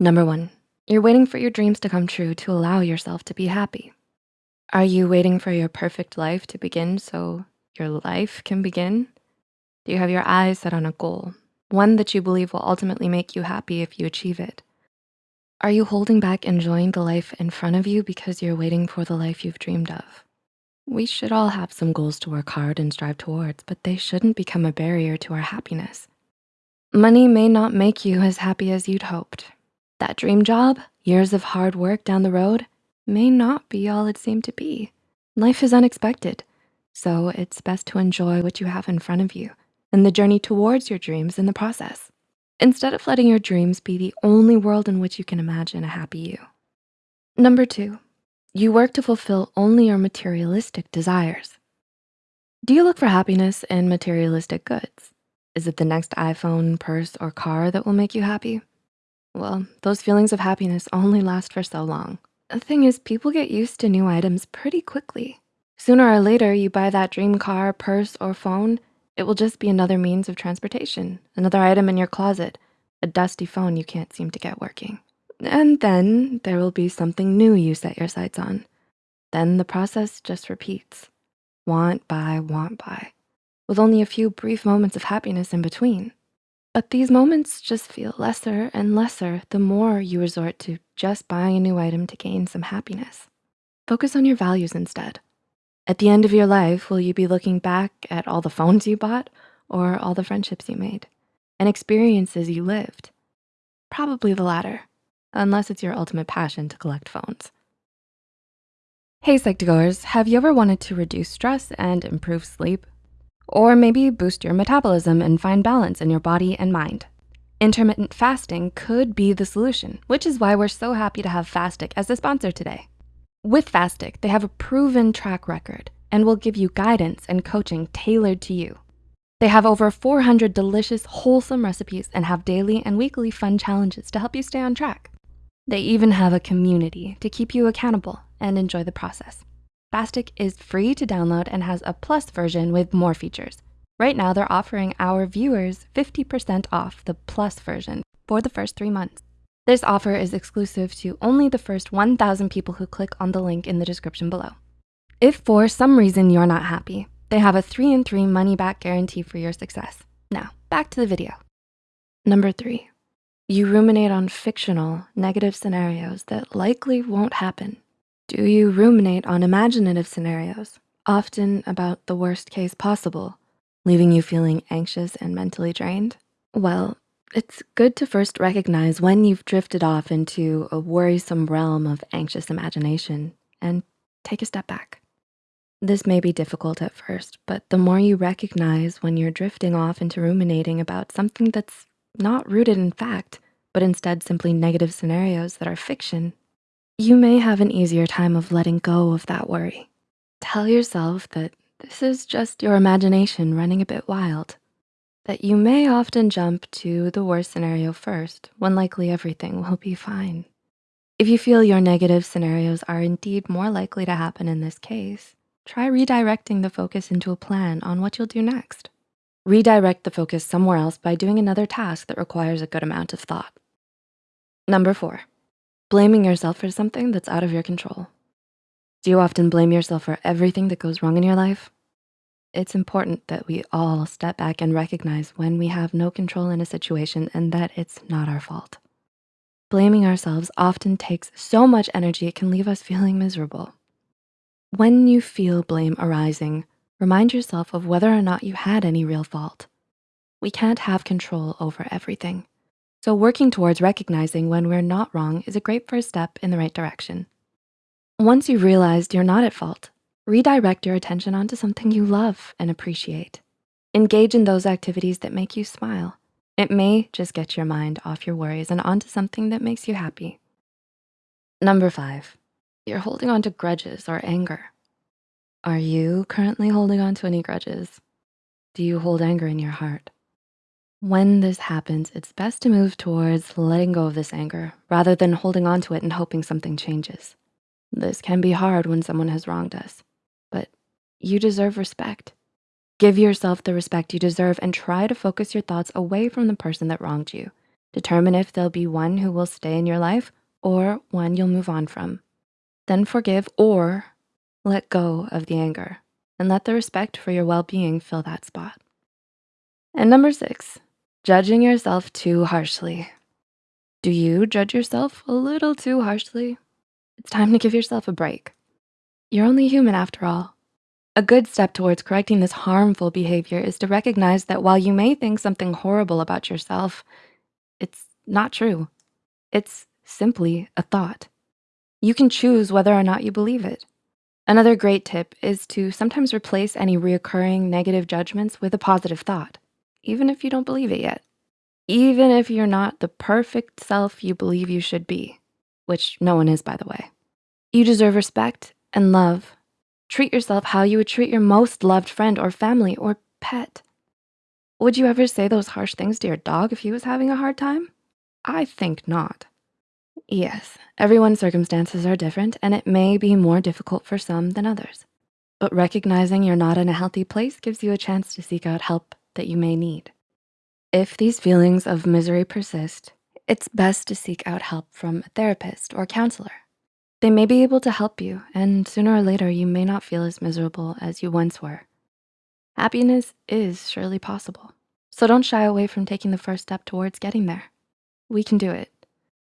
Number one, you're waiting for your dreams to come true to allow yourself to be happy. Are you waiting for your perfect life to begin so your life can begin? Do you have your eyes set on a goal, one that you believe will ultimately make you happy if you achieve it? Are you holding back enjoying the life in front of you because you're waiting for the life you've dreamed of? We should all have some goals to work hard and strive towards, but they shouldn't become a barrier to our happiness. Money may not make you as happy as you'd hoped. That dream job, years of hard work down the road, may not be all it seemed to be. Life is unexpected, so it's best to enjoy what you have in front of you and the journey towards your dreams in the process instead of letting your dreams be the only world in which you can imagine a happy you. Number two, you work to fulfill only your materialistic desires. Do you look for happiness in materialistic goods? Is it the next iPhone, purse, or car that will make you happy? Well, those feelings of happiness only last for so long. The thing is, people get used to new items pretty quickly. Sooner or later, you buy that dream car, purse, or phone, it will just be another means of transportation, another item in your closet, a dusty phone you can't seem to get working. And then there will be something new you set your sights on. Then the process just repeats. Want, buy, want, buy, with only a few brief moments of happiness in between. But these moments just feel lesser and lesser the more you resort to just buying a new item to gain some happiness. Focus on your values instead. At the end of your life, will you be looking back at all the phones you bought or all the friendships you made and experiences you lived? Probably the latter, unless it's your ultimate passion to collect phones. Hey Psych2Goers, have you ever wanted to reduce stress and improve sleep? Or maybe boost your metabolism and find balance in your body and mind? Intermittent fasting could be the solution, which is why we're so happy to have Fastic as a sponsor today. With Fastic, they have a proven track record and will give you guidance and coaching tailored to you. They have over 400 delicious, wholesome recipes and have daily and weekly fun challenges to help you stay on track. They even have a community to keep you accountable and enjoy the process. Fastic is free to download and has a plus version with more features. Right now, they're offering our viewers 50% off the plus version for the first three months. This offer is exclusive to only the first 1,000 people who click on the link in the description below. If for some reason you're not happy, they have a three in three money back guarantee for your success. Now, back to the video. Number three, you ruminate on fictional negative scenarios that likely won't happen. Do you ruminate on imaginative scenarios, often about the worst case possible, leaving you feeling anxious and mentally drained? Well, it's good to first recognize when you've drifted off into a worrisome realm of anxious imagination and take a step back. This may be difficult at first, but the more you recognize when you're drifting off into ruminating about something that's not rooted in fact, but instead simply negative scenarios that are fiction, you may have an easier time of letting go of that worry. Tell yourself that this is just your imagination running a bit wild that you may often jump to the worst scenario first when likely everything will be fine. If you feel your negative scenarios are indeed more likely to happen in this case, try redirecting the focus into a plan on what you'll do next. Redirect the focus somewhere else by doing another task that requires a good amount of thought. Number four, blaming yourself for something that's out of your control. Do you often blame yourself for everything that goes wrong in your life? It's important that we all step back and recognize when we have no control in a situation and that it's not our fault. Blaming ourselves often takes so much energy it can leave us feeling miserable. When you feel blame arising, remind yourself of whether or not you had any real fault. We can't have control over everything. So working towards recognizing when we're not wrong is a great first step in the right direction. Once you've realized you're not at fault, Redirect your attention onto something you love and appreciate. Engage in those activities that make you smile. It may just get your mind off your worries and onto something that makes you happy. Number five, you're holding on to grudges or anger. Are you currently holding on to any grudges? Do you hold anger in your heart? When this happens, it's best to move towards letting go of this anger rather than holding on to it and hoping something changes. This can be hard when someone has wronged us. But you deserve respect. Give yourself the respect you deserve and try to focus your thoughts away from the person that wronged you Determine if there'll be one who will stay in your life or one you'll move on from. Then forgive or let go of the anger and let the respect for your well-being fill that spot. And number six, judging yourself too harshly. Do you judge yourself a little too harshly? It's time to give yourself a break. You're only human after all. A good step towards correcting this harmful behavior is to recognize that while you may think something horrible about yourself, it's not true. It's simply a thought. You can choose whether or not you believe it. Another great tip is to sometimes replace any reoccurring negative judgments with a positive thought, even if you don't believe it yet. Even if you're not the perfect self you believe you should be, which no one is, by the way. You deserve respect and love. Treat yourself how you would treat your most loved friend or family or pet. Would you ever say those harsh things to your dog if he was having a hard time? I think not. Yes, everyone's circumstances are different and it may be more difficult for some than others. But recognizing you're not in a healthy place gives you a chance to seek out help that you may need. If these feelings of misery persist, it's best to seek out help from a therapist or counselor. They may be able to help you and sooner or later you may not feel as miserable as you once were. Happiness is surely possible. So don't shy away from taking the first step towards getting there. We can do it.